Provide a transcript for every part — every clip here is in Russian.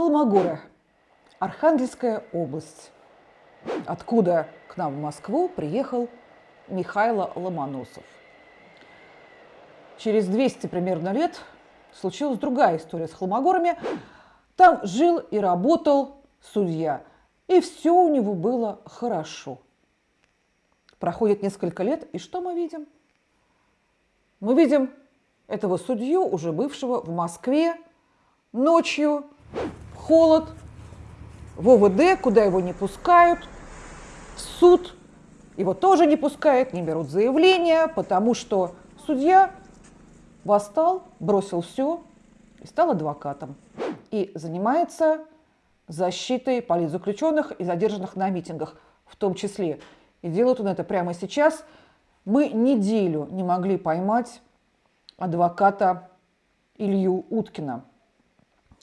Холмогоры, Архангельская область, откуда к нам в Москву приехал Михайло Ломоносов. Через 200 примерно лет случилась другая история с Холмогорами. Там жил и работал судья, и все у него было хорошо. Проходит несколько лет, и что мы видим? Мы видим этого судью, уже бывшего в Москве, ночью, холод, в ОВД, куда его не пускают, в суд его тоже не пускают, не берут заявления, потому что судья восстал, бросил все и стал адвокатом. И занимается защитой политзаключенных и задержанных на митингах в том числе. И делает он это прямо сейчас. Мы неделю не могли поймать адвоката Илью Уткина,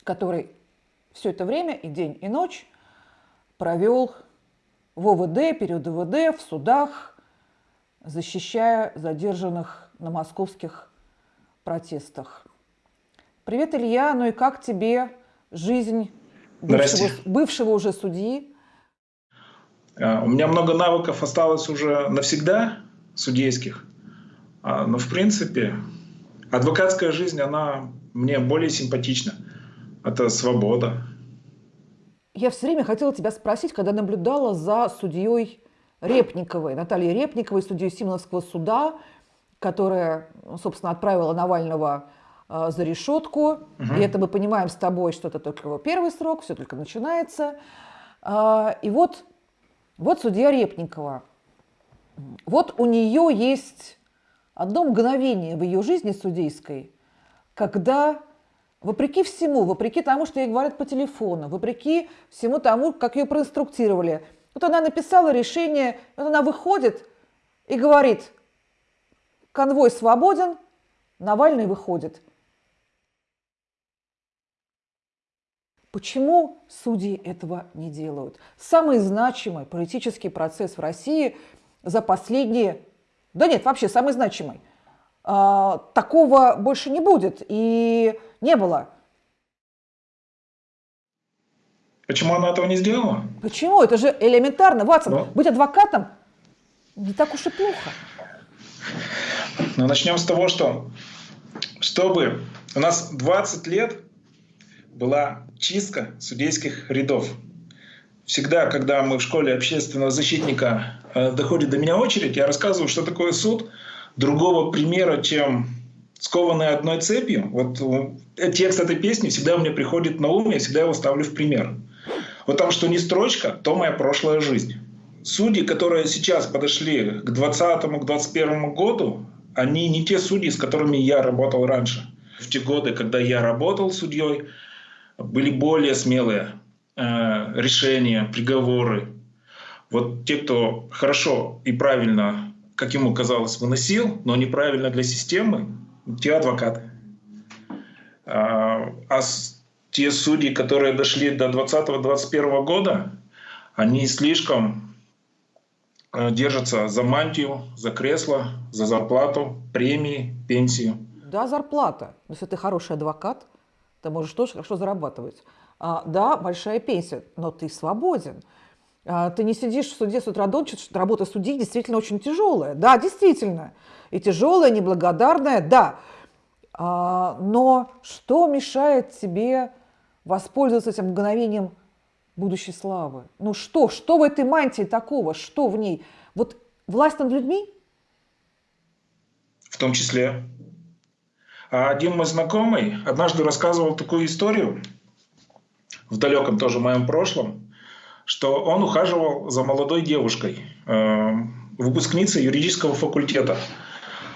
который все это время и день, и ночь провел в ОВД, период ОВД, в судах, защищая задержанных на московских протестах. Привет, Илья. Ну и как тебе жизнь бывшего, бывшего уже судьи? А, у меня много навыков осталось уже навсегда, судейских. А, но, в принципе, адвокатская жизнь, она мне более симпатична. Это свобода. Я все время хотела тебя спросить, когда наблюдала за судьей Репниковой, Натальей Репниковой, судьей Симоновского суда, которая, собственно, отправила Навального э, за решетку. Угу. И это мы понимаем с тобой, что это только его первый срок, все только начинается. Э, и вот, вот судья Репникова. Вот у нее есть одно мгновение в ее жизни судейской, когда вопреки всему, вопреки тому, что ей говорят по телефону, вопреки всему тому, как ее проинструктировали, вот она написала решение, вот она выходит и говорит, конвой свободен, Навальный выходит. Почему судьи этого не делают? Самый значимый политический процесс в России за последние да нет, вообще самый значимый. А, такого больше не будет и не было. Почему она этого не сделала? Почему? Это же элементарно, Ватсон. Но... Быть адвокатом не так уж и плохо. Ну, начнем с того, что чтобы у нас 20 лет была чистка судейских рядов. Всегда, когда мы в школе общественного защитника Э, доходит до меня очередь, я рассказываю, что такое суд. Другого примера, чем скованный одной цепью. Вот э, текст этой песни всегда мне приходит на ум, я всегда его ставлю в пример. Вот там, что не строчка, то моя прошлая жизнь. Судьи, которые сейчас подошли к 2020 к 2021 году, они не те судьи, с которыми я работал раньше. В те годы, когда я работал судьей, были более смелые э, решения, приговоры, вот те, кто хорошо и правильно, как ему казалось, выносил, но неправильно для системы, те адвокаты. А, а те судьи, которые дошли до 2020-2021 года, они слишком э, держатся за мантию, за кресло, за зарплату, премии, пенсию. Да, зарплата. Но если ты хороший адвокат, ты можешь тоже хорошо зарабатывать. А, да, большая пенсия, но ты свободен. А, ты не сидишь в суде с утра до ночи, работа судьи действительно очень тяжелая. Да, действительно. И тяжелая, неблагодарная, да. А, но что мешает тебе воспользоваться этим мгновением будущей славы? Ну что? Что в этой мантии такого? Что в ней? Вот власть над людьми? В том числе. А один мой знакомый однажды рассказывал такую историю в далеком тоже моем прошлом, что он ухаживал за молодой девушкой, э, выпускницей юридического факультета.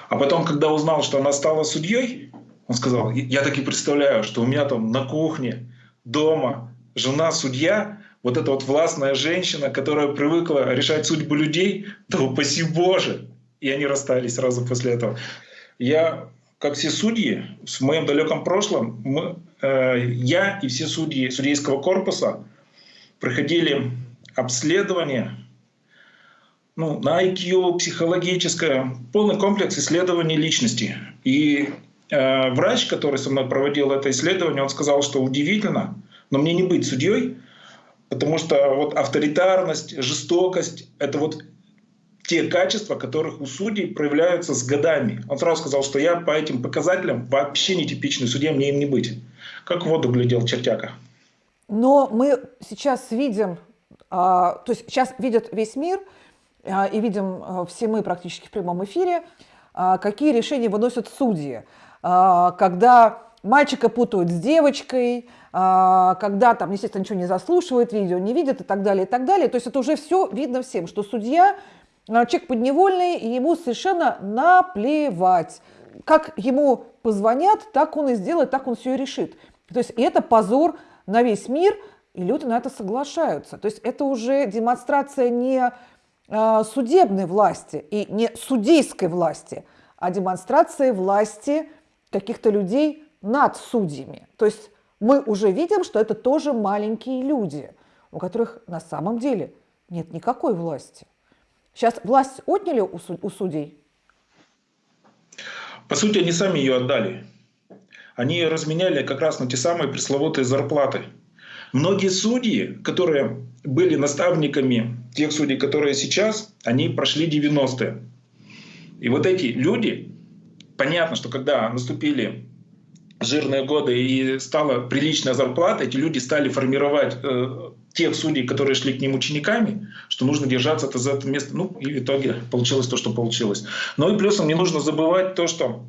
А потом, когда узнал, что она стала судьей, он сказал, я так и представляю, что у меня там на кухне, дома, жена судья, вот эта вот властная женщина, которая привыкла решать судьбу людей, да упаси Боже! И они расстались сразу после этого. Я, как все судьи, в моем далеком прошлом, мы, э, я и все судьи судейского корпуса проходили обследование ну, на IQ, психологическое, полный комплекс исследований личности. И э, врач, который со мной проводил это исследование, он сказал, что удивительно, но мне не быть судьей, потому что вот авторитарность, жестокость – это вот те качества, которых у судей проявляются с годами. Он сразу сказал, что я по этим показателям вообще не типичный судья, мне им не быть. Как воду глядел чертяка. Но мы сейчас видим, а, то есть сейчас видит весь мир, а, и видим а, все мы практически в прямом эфире, какие решения выносят судьи. Когда мальчика путают с девочкой, когда там, естественно, ничего не заслушивает, видео не видит и так далее, и так далее. То есть это уже все видно всем, что судья человек подневольный, и ему совершенно наплевать. Как ему позвонят, так он и сделает, так он все и решит. То есть это позор на весь мир, и люди на это соглашаются. То есть это уже демонстрация не э, судебной власти и не судейской власти, а демонстрация власти каких-то людей над судьями. То есть мы уже видим, что это тоже маленькие люди, у которых на самом деле нет никакой власти. Сейчас власть отняли у судей? По сути, они сами ее отдали. Они разменяли как раз на те самые пресловутые зарплаты. Многие судьи, которые были наставниками тех судей, которые сейчас, они прошли 90-е. И вот эти люди, понятно, что когда наступили жирные годы и стала приличная зарплата, эти люди стали формировать э, тех судей, которые шли к ним учениками, что нужно держаться это за это место. Ну, и в итоге получилось то, что получилось. Ну и плюсом не нужно забывать то, что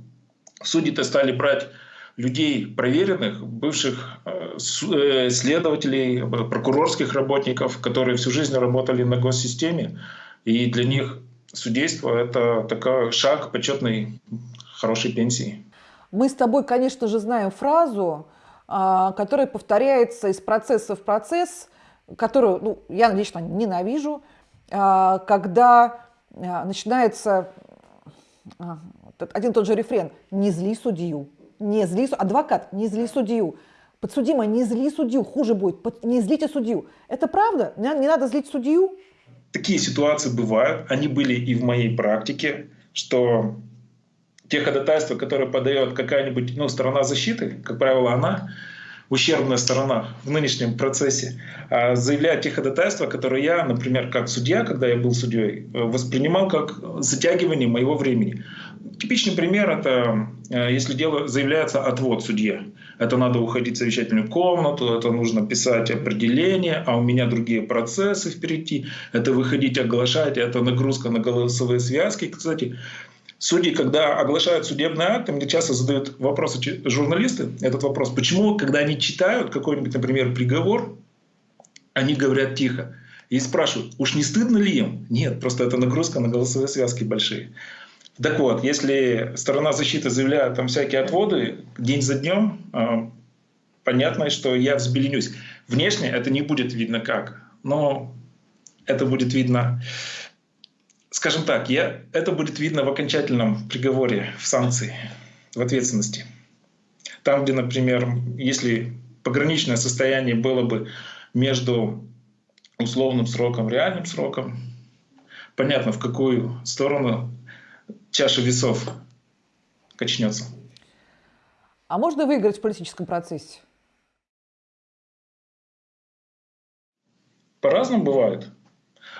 судьи-то стали брать людей проверенных, бывших э, э, следователей, прокурорских работников, которые всю жизнь работали на госсистеме. И для них судейство – это такой шаг почетной хорошей пенсии. Мы с тобой, конечно же, знаем фразу, а, которая повторяется из процесса в процесс, которую ну, я лично ненавижу, а, когда а, начинается один и тот же рефрен «не зли судью», «не зли адвокат, не зли судью», подсудимый, не зли судью, хуже будет, не злите судью. Это правда? Не, не надо злить судью? Такие ситуации бывают, они были и в моей практике, что те ходатайства, которые подает какая-нибудь ну, сторона защиты, как правило, она, ущербная сторона в нынешнем процессе, а заявляет те ходатайства, которые я, например, как судья, когда я был судьей, воспринимал как затягивание моего времени. Типичный пример — это э, если дело заявляется отвод судье. Это надо уходить в совещательную комнату, это нужно писать определение, а у меня другие процессы впереди. Это выходить оглашать, это нагрузка на голосовые связки. Кстати, Судьи, когда оглашают судебный акт, мне часто задают вопросы журналисты, этот вопрос, почему, когда они читают какой-нибудь, например, приговор, они говорят тихо. И спрашивают, уж не стыдно ли им? Нет, просто это нагрузка на голосовые связки большие. Так вот, если сторона защиты заявляет там всякие отводы день за днем, а, понятно, что я взбеленюсь. Внешне это не будет видно как, но это будет видно скажем так, я, это будет видно в окончательном приговоре, в санкции, в ответственности. Там, где, например, если пограничное состояние было бы между условным сроком реальным сроком, понятно, в какую сторону чаша весов качнется. А можно выиграть в политическом процессе? По-разному бывает.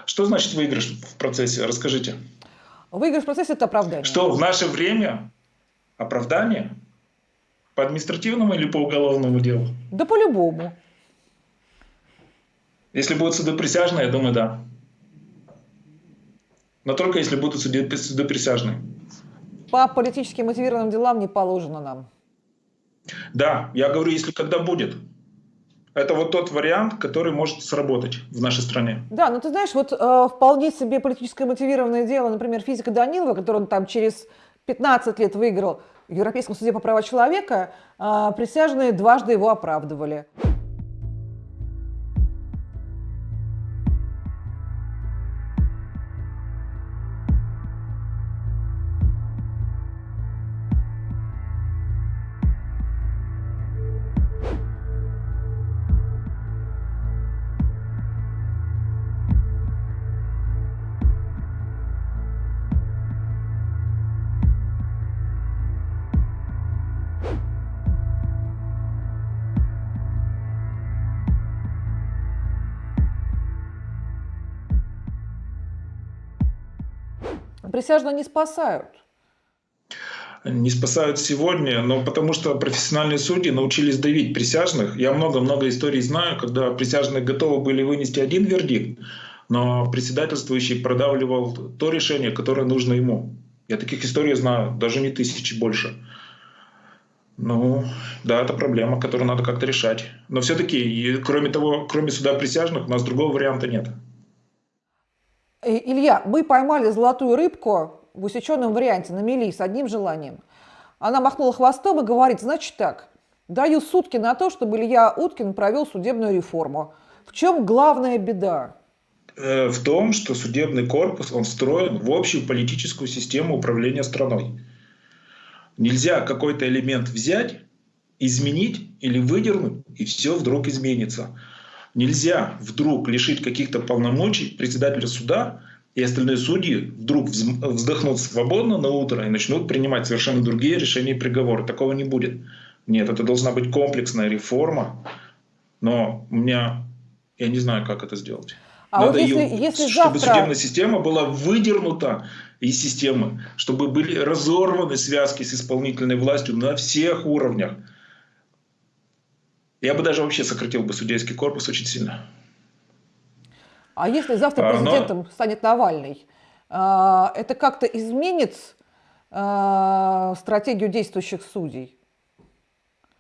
Что значит выигрыш в процессе? Расскажите. Выигрыш в процессе – это оправдание. Что в наше время оправдание? По административному или по уголовному делу? Да по-любому. Если будут суды присяжные, я думаю, да. Но только если будут суды, суды присяжные. По политически мотивированным делам не положено нам. Да, я говорю, если когда будет. Это вот тот вариант, который может сработать в нашей стране. Да, но ты знаешь, вот э, вполне себе политическое мотивированное дело, например, физика Данилова, который он там через 15 лет выиграл в Европейском суде по правам человека, э, присяжные дважды его оправдывали. Присяжные не спасают. Не спасают сегодня, но потому что профессиональные судьи научились давить присяжных. Я много-много историй знаю, когда присяжные готовы были вынести один вердикт, но председательствующий продавливал то решение, которое нужно ему. Я таких историй знаю, даже не тысячи больше. Ну, да, это проблема, которую надо как-то решать. Но все-таки, кроме того, кроме суда присяжных, у нас другого варианта нет. Э, Илья, мы поймали золотую рыбку в усеченном варианте на мели с одним желанием. Она махнула хвостом и говорит, значит так, даю сутки на то, чтобы Илья Уткин провел судебную реформу. В чем главная беда? Э, в том, что судебный корпус, он встроен в общую политическую систему управления страной. Нельзя какой-то элемент взять, изменить или выдернуть, и все вдруг изменится. Нельзя вдруг лишить каких-то полномочий председателя суда, и остальные судьи вдруг вздохнут свободно на утро и начнут принимать совершенно другие решения и приговоры. Такого не будет. Нет, это должна быть комплексная реформа, но у меня, я не знаю, как это сделать. А Надо вот если, ее, если чтобы завтра... судебная система была выдернута из системы, чтобы были разорваны связки с исполнительной властью на всех уровнях. Я бы даже вообще сократил бы судейский корпус очень сильно. А если завтра президентом Но... станет Навальный, а, это как-то изменит а, стратегию действующих судей?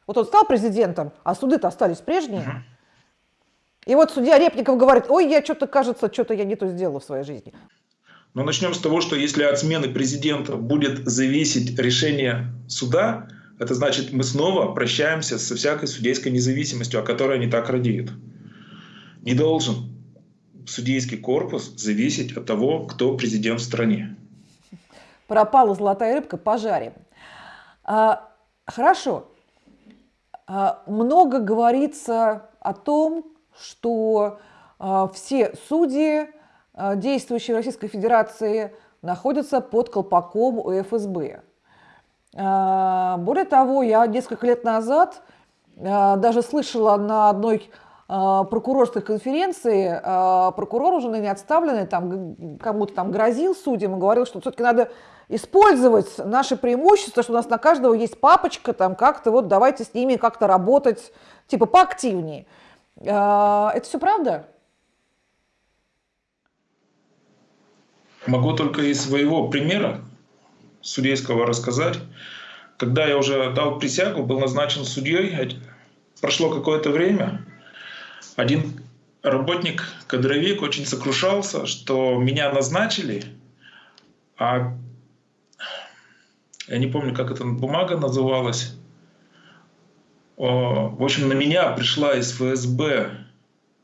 Вот он стал президентом, а суды-то остались прежние. Угу. И вот судья Репников говорит, ой, я что-то, кажется, что-то я не то сделала в своей жизни. Но начнем с того, что если от смены президента будет зависеть решение суда, это значит, мы снова прощаемся со всякой судейской независимостью, о которой они так радеют. Не должен судейский корпус зависеть от того, кто президент в стране. Пропала золотая рыбка, пожарим. А, хорошо. А, много говорится о том, что а, все судьи, а, действующие в Российской Федерации, находятся под колпаком у ФСБ. А, более того, я несколько лет назад даже слышала на одной прокурорской конференции, прокурор уже не отставленный, там кому-то там грозил судьям и говорил, что все-таки надо использовать наши преимущества, что у нас на каждого есть папочка, там как-то вот давайте с ними как-то работать, типа поактивнее. А, это все правда? Могу только из своего примера судейского рассказать. Когда я уже дал присягу, был назначен судьей, прошло какое-то время, один работник, кадровик, очень сокрушался, что меня назначили, а я не помню, как эта бумага называлась, в общем, на меня пришла из ФСБ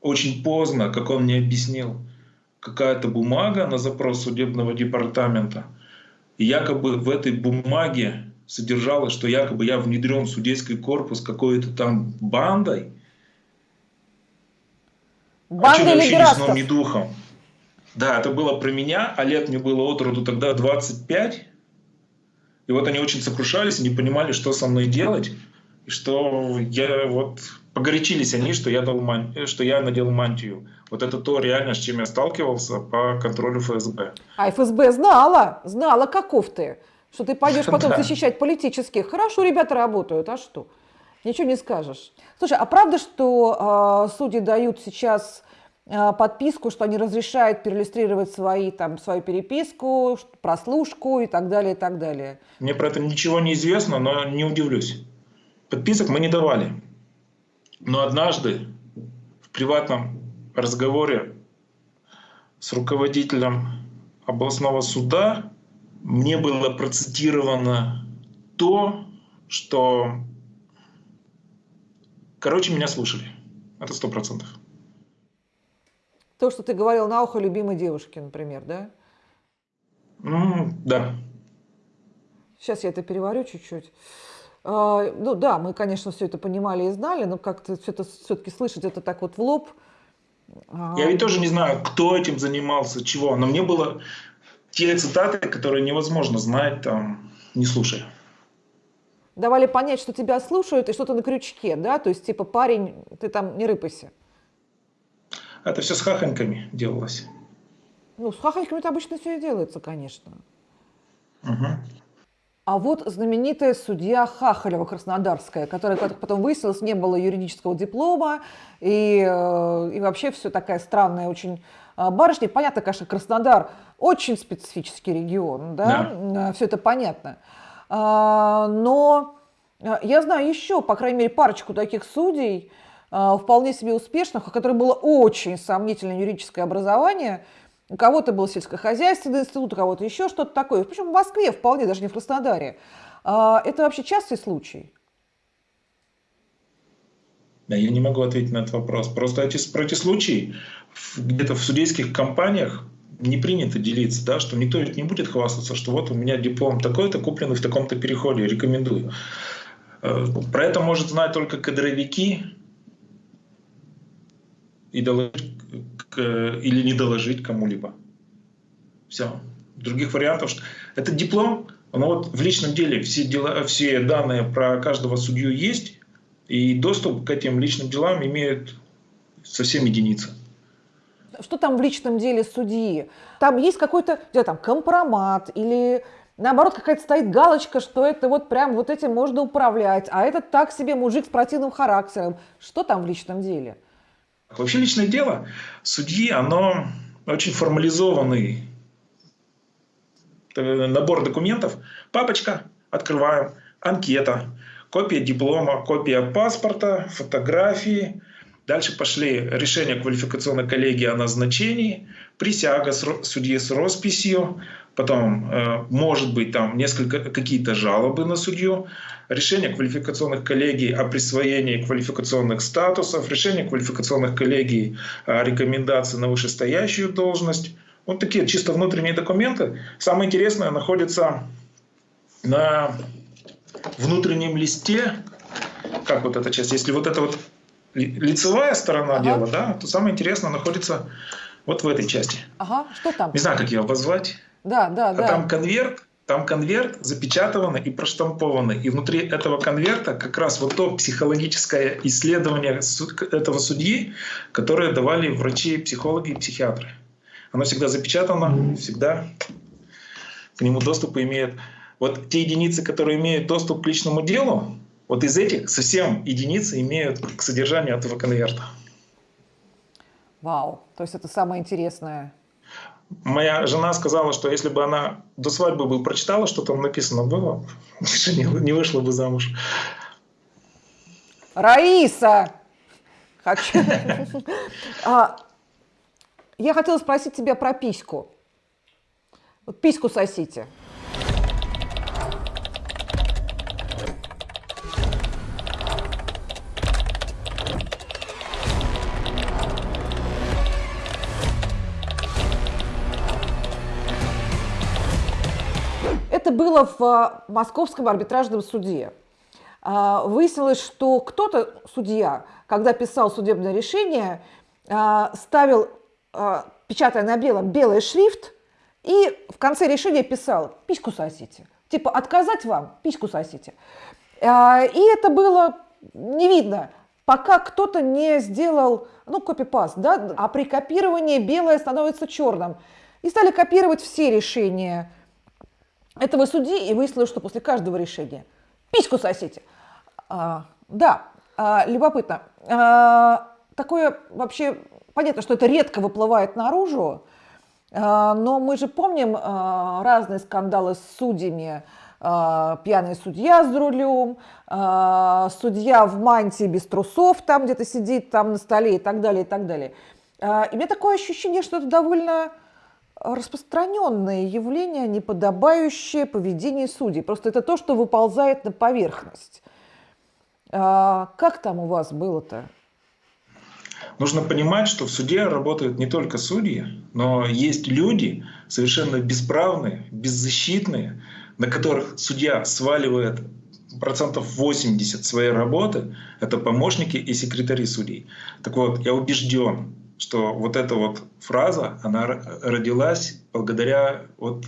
очень поздно, как он мне объяснил, какая-то бумага на запрос судебного департамента. И якобы в этой бумаге содержалось, что якобы я внедрен в судейский корпус какой-то там бандой. Бандой или вообще ни духом. Да, это было про меня, а лет мне было от роду тогда 25. И вот они очень сокрушались, не понимали, что со мной делать что я вот погорячились они, что я, дал ман... что я надел мантию. Вот это то реально, с чем я сталкивался по контролю ФСБ. А ФСБ знала, знала, каков ты, что ты пойдешь потом защищать политических. Хорошо ребята работают, а что? Ничего не скажешь. Слушай, а правда, что э, судьи дают сейчас э, подписку, что они разрешают переиллюстрировать свои, там, свою переписку, прослушку и так далее, и так далее? Мне про это ничего не известно, но не удивлюсь. Подписок мы не давали. Но однажды в приватном разговоре с руководителем областного суда мне было процитировано то, что... Короче, меня слушали. Это сто процентов. То, что ты говорил на ухо любимой девушке, например, да? Mm, да. Сейчас я это переварю чуть-чуть. А, ну да, мы, конечно, все это понимали и знали, но как-то все это все-таки слышать это так вот в лоб. А, Я ведь тоже не знаю, кто этим занимался, чего, но мне было те цитаты, которые невозможно знать, там, не слушая. Давали понять, что тебя слушают и что-то на крючке, да? То есть, типа, парень, ты там не рыпайся. Это все с хахоньками делалось. Ну, с хахоньками это обычно все и делается, конечно. Угу. А вот знаменитая судья Хахалева Краснодарская, которая, как потом выяснилось, не было юридического диплома, и, э, и вообще все такая странная очень а, барышня. Понятно, конечно, Краснодар очень специфический регион, да, да. все это понятно. А, но я знаю еще, по крайней мере, парочку таких судей, вполне себе успешных, у которых было очень сомнительное юридическое образование – у кого-то был сельскохозяйственный институт, у кого-то еще что-то такое. Причем в Москве вполне, даже не в Краснодаре. А, это вообще частый случай? Да, я не могу ответить на этот вопрос. Просто эти, про эти случаи где-то в судейских компаниях не принято делиться, да, что никто не будет хвастаться, что вот у меня диплом такой-то, купленный в таком-то переходе, рекомендую. Э, про это может знать только кадровики и доложить или не доложить кому-либо. Все. Других вариантов. Что... Это диплом, но вот в личном деле все, дела, все данные про каждого судью есть, и доступ к этим личным делам имеют совсем единицы. Что там в личном деле судьи? Там есть какой-то там, компромат или наоборот какая-то стоит галочка, что это вот прям вот этим можно управлять, а этот так себе мужик с противным характером. Что там в личном деле? Вообще личное дело судьи, оно очень формализованный э, набор документов. Папочка, открываем, анкета, копия диплома, копия паспорта, фотографии. Дальше пошли решения квалификационной коллегии о назначении, присяга судьи с росписью, потом э, может быть там несколько какие-то жалобы на судью, решение квалификационных коллегий о присвоении квалификационных статусов, решение квалификационных коллегий о рекомендации на вышестоящую должность. Вот такие чисто внутренние документы. Самое интересное находится на внутреннем листе, как вот эта часть, если вот это вот лицевая сторона ага. дела, да, то самое интересное находится вот в этой части. Ага, что там? Не знаю, как ее обозвать. Да, да, а да. Там конверт, там конверт запечатанный и проштампованный. И внутри этого конверта как раз вот то психологическое исследование этого судьи, которое давали врачи, психологи и психиатры. Оно всегда запечатано, всегда к нему доступ имеет. Вот те единицы, которые имеют доступ к личному делу, вот из этих совсем единицы имеют к содержанию этого конверта. Вау, то есть это самое интересное. Моя жена сказала, что если бы она до свадьбы бы прочитала, что там написано было, не, не вышла бы замуж. Раиса! Хочу. А, я хотела спросить тебя про письку. Вот письку сосите. Было в а, Московском арбитражном суде. А, выяснилось, что кто-то, судья, когда писал судебное решение, а, ставил, печатая на белом, белый шрифт, и в конце решения писал «письку сосите». Типа «отказать вам, письку сосите». И это было не видно, пока кто-то не сделал, ну, копипаст, да, а при копировании белое становится черным. И стали копировать все решения этого судьи, и выяснилось, что после каждого решения письку сосите. А, да, а, любопытно. А, такое вообще, понятно, что это редко выплывает наружу, а, но мы же помним а, разные скандалы с судьями, а, пьяный судья с рулем, а, судья в мантии без трусов там где-то сидит там на столе и так далее, и так далее. А, и у меня такое ощущение, что это довольно распространенное явление, неподобающее поведение судей. Просто это то, что выползает на поверхность. А как там у вас было-то? Нужно понимать, что в суде работают не только судьи, но есть люди совершенно бесправные, беззащитные, на которых судья сваливает процентов 80 своей работы, это помощники и секретари судей. Так вот, я убежден, что вот эта вот фраза, она родилась благодаря вот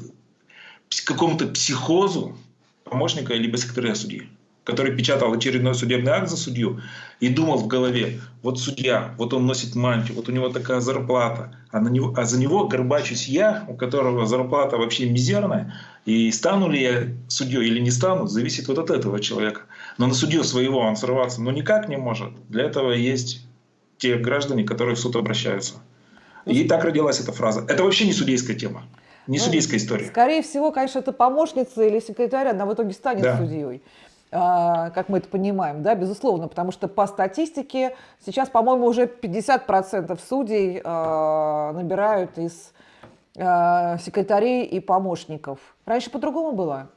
какому-то психозу помощника либо секретаря судьи, который печатал очередной судебный акт за судью и думал в голове, вот судья, вот он носит мантию, вот у него такая зарплата, а, на него, а за него горбачусь я, у которого зарплата вообще мизерная, И стану ли я судьей или не стану, зависит вот от этого человека. Но на судью своего он срываться ну никак не может. Для этого есть те граждане, которые в суд обращаются. И так родилась эта фраза. Это вообще не судейская тема, не ну, судейская история. Скорее всего, конечно, это помощница или секретарь, она в итоге станет да. судьей. А, как мы это понимаем, да, безусловно, потому что по статистике сейчас, по-моему, уже 50% судей а, набирают из а, секретарей и помощников. Раньше по-другому было?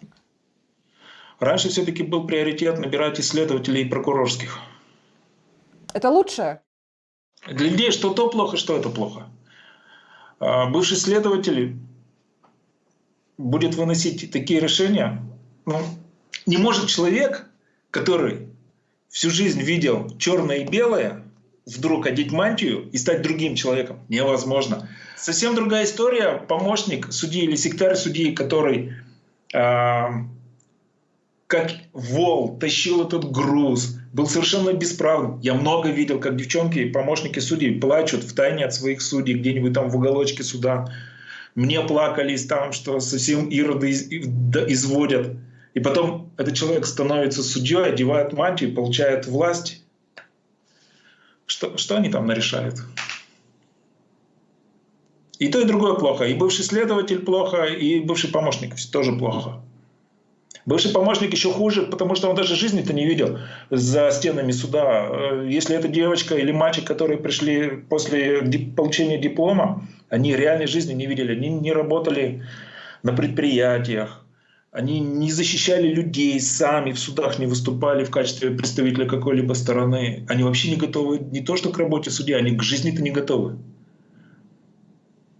Раньше все-таки был приоритет набирать исследователей и прокурорских. Это лучше? Для людей что то плохо, что это плохо. Бывший следователь будет выносить такие решения, ну, не может человек, который всю жизнь видел черное и белое, вдруг одеть мантию и стать другим человеком. Невозможно. Совсем другая история. Помощник судьи или секретарь судьи, который э, как вол тащил этот груз, был совершенно бесправным. Я много видел, как девчонки и помощники судей плачут в тайне от своих судей где-нибудь там в уголочке суда. Мне плакались там, что совсем ироды изводят. И потом этот человек становится судьей, одевает мантию, получает власть. Что, что они там нарешают? И то, и другое плохо. И бывший следователь плохо, и бывший помощник тоже плохо. Бывший помощник еще хуже, потому что он даже жизни-то не видел за стенами суда. Э, если это девочка или мальчик, которые пришли после получения диплома, они реальной жизни не видели. Они не работали на предприятиях, они не защищали людей сами, в судах не выступали в качестве представителя какой-либо стороны. Они вообще не готовы не то что к работе судья, они к жизни-то не готовы.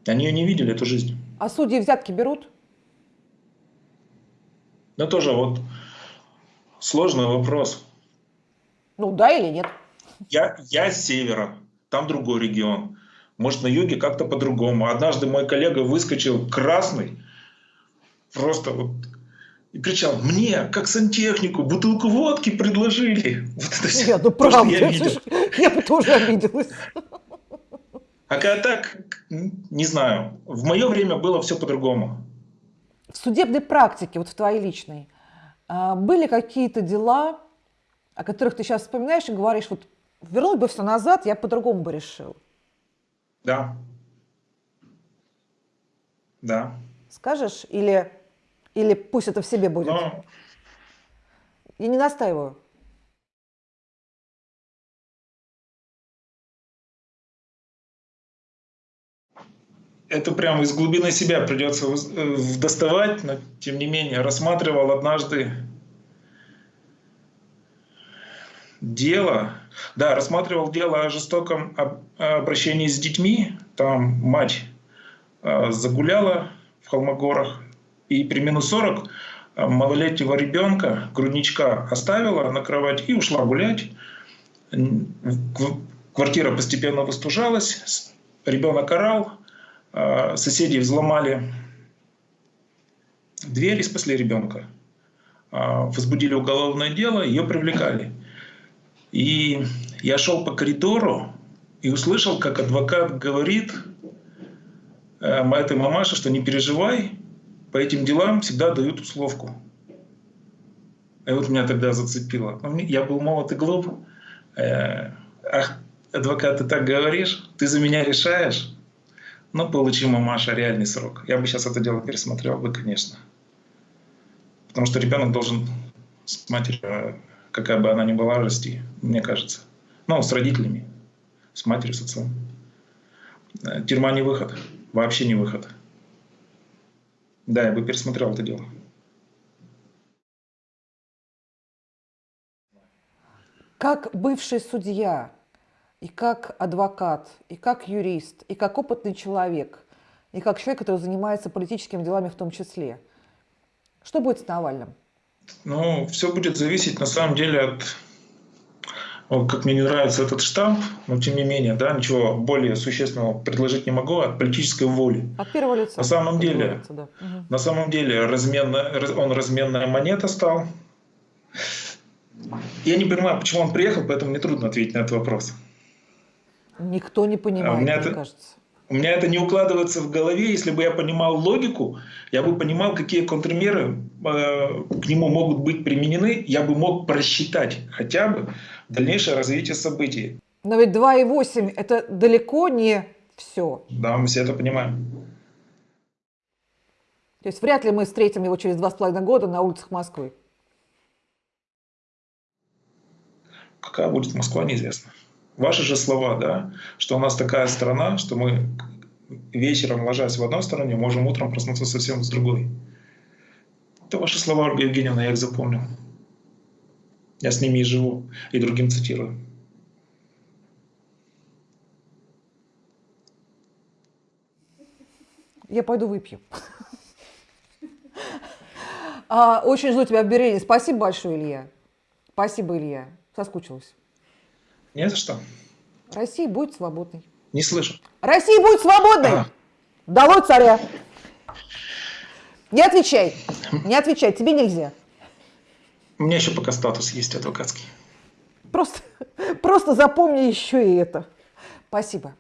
Они ее не видели, эту жизнь. А судьи взятки берут? Ну тоже вот сложный вопрос. Ну да или нет? Я, я с севера, там другой регион. Может на юге как-то по-другому. Однажды мой коллега выскочил красный, просто вот и кричал, мне, как сантехнику, бутылку водки предложили. Вот это все, я, ну, правда, я, видел. я бы тоже обиделась. А когда так, не знаю, в мое время было все по-другому. В судебной практике, вот в твоей личной, а, были какие-то дела, о которых ты сейчас вспоминаешь и говоришь, вот вернул бы все назад, я по-другому бы решил? Да. Да. Скажешь? Или или пусть это в себе будет? Но... Я не настаиваю. Это прямо из глубины себя придется э, доставать, но тем не менее рассматривал однажды дело, да, рассматривал дело о жестоком обращении с детьми. Там мать э, загуляла в Холмогорах, и при минус 40 э, малолетнего ребенка, грудничка, оставила на кровать и ушла гулять. Квартира постепенно выстужалась, ребенок орал, соседи взломали дверь и спасли ребенка. Э, возбудили уголовное дело, ее привлекали. И я шел по коридору и услышал, как адвокат говорит этой мамаше, что не переживай, по этим делам всегда дают условку. И вот меня тогда зацепило. Ну, я был молод и глуп. Э, ах, адвокат, ты так говоришь? Ты за меня решаешь? Ну, получи, мамаша, реальный срок. Я бы сейчас это дело пересмотрел бы, конечно. Потому что ребенок должен с матерью, какая бы она ни была, расти, мне кажется. Ну, с родителями, с матерью, с отцом. Э, тюрьма не выход, вообще не выход. Да, я бы пересмотрел это дело. Как бывший судья, и как адвокат, и как юрист, и как опытный человек, и как человек, который занимается политическими делами в том числе, что будет с Навальным? Ну, все будет зависеть на самом деле от как мне не нравится этот штамп, но тем не менее, да, ничего более существенного предложить не могу от политической воли. От первого лица. На самом деле, лица, да. угу. на самом деле разменная, он разменная монета стал. Я не понимаю, почему он приехал, поэтому мне трудно ответить на этот вопрос. Никто не понимает, а мне это... кажется. У меня это не укладывается в голове. Если бы я понимал логику, я бы понимал, какие контрмеры э, к нему могут быть применены. Я бы мог просчитать хотя бы дальнейшее развитие событий. Но ведь 2,8 – это далеко не все. Да, мы все это понимаем. То есть вряд ли мы встретим его через два с половиной года на улицах Москвы. Какая будет Москва, неизвестно. Ваши же слова, да, что у нас такая страна, что мы вечером, ложась в одной стороне, можем утром проснуться совсем с другой. Это ваши слова, Ольга Евгеньевна, я их запомнил. Я с ними и живу, и другим цитирую. Я пойду выпью. А, очень жду тебя в Берлине. Спасибо большое, Илья. Спасибо, Илья. Соскучилась. Не за что. Россия будет свободной. Не слышу. Россия будет свободной! А. Долой царя! Не отвечай. Не отвечай. Тебе нельзя. У меня еще пока статус есть адвокатский. Просто, просто запомни еще и это. Спасибо.